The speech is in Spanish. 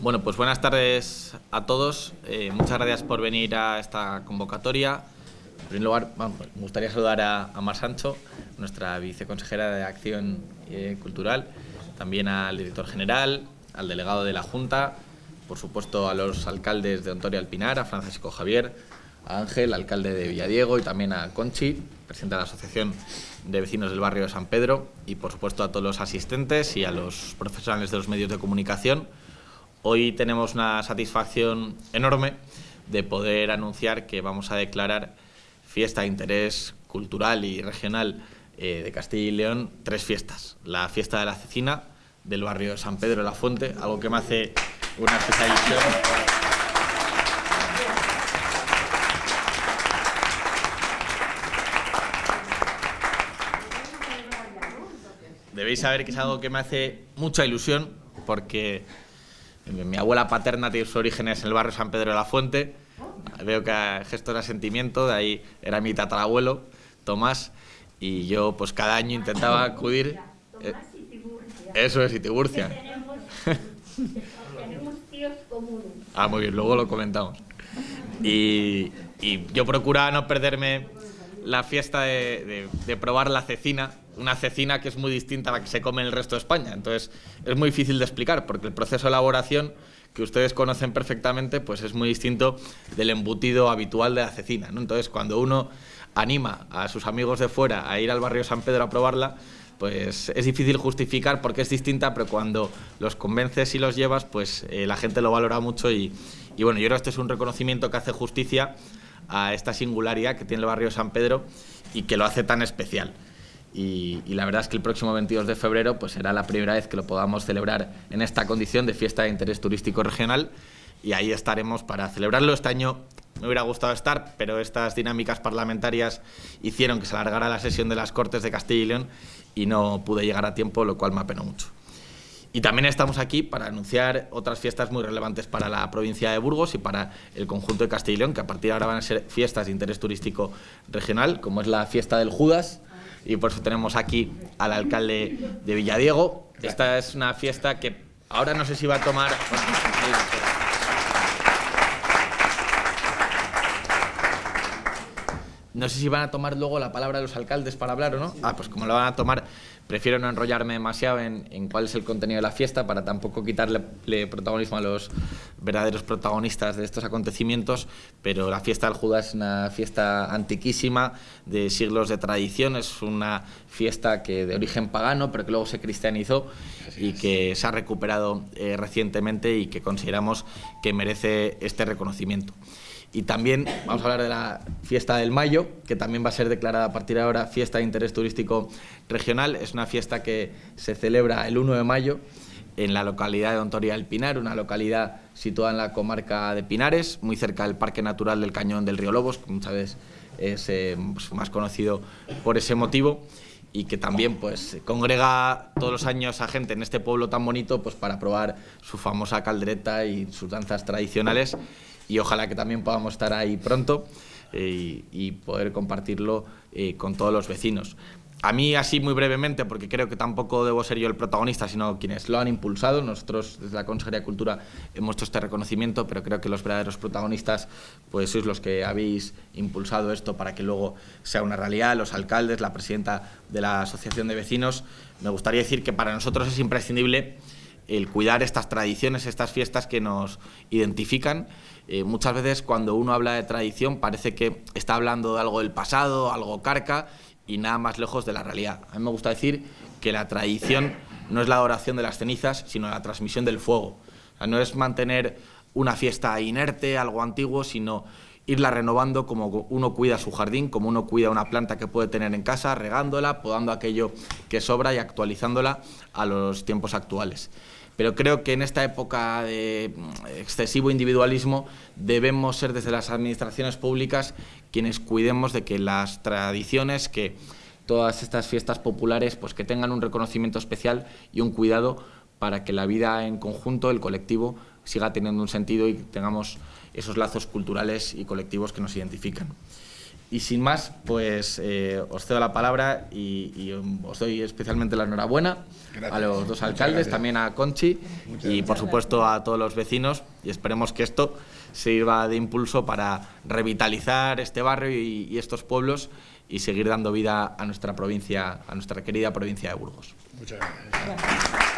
Bueno, pues buenas tardes a todos. Eh, muchas gracias por venir a esta convocatoria. En primer lugar, bueno, me gustaría saludar a, a Mar Sancho, nuestra viceconsejera de Acción eh, Cultural, también al director general, al delegado de la Junta, por supuesto a los alcaldes de Ontoria Alpinar, a Francisco Javier, a Ángel, alcalde de Villadiego, y también a Conchi, presidente de la Asociación de Vecinos del Barrio de San Pedro, y por supuesto a todos los asistentes y a los profesionales de los medios de comunicación. Hoy tenemos una satisfacción enorme de poder anunciar que vamos a declarar fiesta de interés cultural y regional eh, de Castilla y León tres fiestas. La fiesta de la cecina del barrio de San Pedro de la Fuente, algo que me hace una especial ilusión. Debéis saber que es algo que me hace mucha ilusión porque mi abuela paterna tiene sus orígenes en el barrio San Pedro de la Fuente. Veo que gesto de sentimiento, de ahí era mi tatarabuelo, Tomás, y yo pues cada año intentaba acudir. Eh, eso es, y Tiburcia. Tenemos tíos comunes. Ah, muy bien, luego lo comentamos. Y, y yo procuraba no perderme la fiesta de, probar la cecina, una cecina que es muy distinta a la que se come en el resto de España. Entonces, es muy difícil de explicar porque el proceso de elaboración que ustedes conocen perfectamente, pues es muy distinto del embutido habitual de la cecina. Entonces, cuando uno anima a sus amigos de fuera a ir al barrio San Pedro a probarla, pues es difícil justificar porque es distinta, pero cuando los convences y los llevas, pues eh, la gente lo valora mucho y, y bueno, yo creo que este es un reconocimiento que hace justicia a esta singularidad que tiene el barrio San Pedro y que lo hace tan especial. Y, la verdad es que el próximo 22 de febrero pues será la primera vez que lo podamos celebrar en esta condición de fiesta de interés turístico regional y ahí estaremos para celebrarlo. Este año me hubiera gustado estar, pero estas dinámicas parlamentarias hicieron que se alargara la sesión de las Cortes de Castilla y León y no pude llegar a tiempo, lo cual me apenó mucho. Y también estamos aquí para anunciar otras fiestas muy relevantes para la provincia de Burgos y para el conjunto de Castilla y León, que a partir de ahora van a ser fiestas de interés turístico regional, como es la fiesta del Judas, y por eso tenemos aquí al alcalde de Villadiego. Esta es una fiesta que ahora no sé si va a tomar... No sé si van a tomar luego la palabra los alcaldes para hablar o no. Ah, pues como la van a tomar, prefiero no enrollarme demasiado en, en cuál es el contenido de la fiesta para tampoco quitarle le protagonismo a los verdaderos protagonistas de estos acontecimientos. Pero la fiesta del Judas es una fiesta antiquísima, de siglos de tradición. Es una fiesta que de origen pagano, pero que luego se cristianizó y que se ha recuperado eh, recientemente y que consideramos que merece este reconocimiento. Y también vamos a hablar de la fiesta del Mayo, que también va a ser declarada a partir de ahora fiesta de interés turístico regional. Es una fiesta que se celebra el 1 de mayo en la localidad de Ontoria del Pinar, una localidad situada en la comarca de Pinares, muy cerca del Parque Natural del Cañón del Río Lobos, que muchas veces es eh, pues, más conocido por ese motivo y que también pues congrega todos los años a gente en este pueblo tan bonito pues para probar su famosa caldereta y sus danzas tradicionales y ojalá que también podamos estar ahí pronto eh, y, poder compartirlo eh, con todos los vecinos. A mí así muy brevemente, porque creo que tampoco debo ser yo el protagonista, sino quienes lo han impulsado. Nosotros desde la Consejería de Cultura hemos hecho este reconocimiento, pero creo que los verdaderos protagonistas pues sois los que habéis impulsado esto para que luego sea una realidad, los alcaldes, la presidenta de la Asociación de Vecinos. Me gustaría decir que para nosotros es imprescindible el cuidar estas tradiciones, estas fiestas que nos identifican. Eh, muchas veces cuando uno habla de tradición parece que está hablando de algo del pasado, algo carca y nada más lejos de la realidad. A mí me gusta decir que la tradición no es la adoración de las cenizas, sino la transmisión del fuego. No es mantener una fiesta inerte, algo antiguo, sino irla renovando como uno cuida su jardín, como uno cuida una planta que puede tener en casa, regándola, podando aquello que sobra y actualizándola a los tiempos actuales. Pero creo que en esta época de excesivo individualismo debemos ser desde las administraciones públicas quienes cuidemos de que las tradiciones, que todas estas fiestas populares, pues que tengan un reconocimiento especial y un cuidado para que la vida en conjunto, el colectivo, siga teniendo un sentido y tengamos esos lazos culturales y colectivos que nos identifican. Y sin más, pues eh, os cedo la palabra y, y, os doy especialmente la enhorabuena Gracias. a los dos Muchas alcaldes, gracias. también a Conchi y por supuesto a todos los vecinos y esperemos que esto sirva de impulso para revitalizar este barrio y, y estos pueblos y seguir dando vida a nuestra provincia, a nuestra querida provincia de Burgos. Muchas gracias.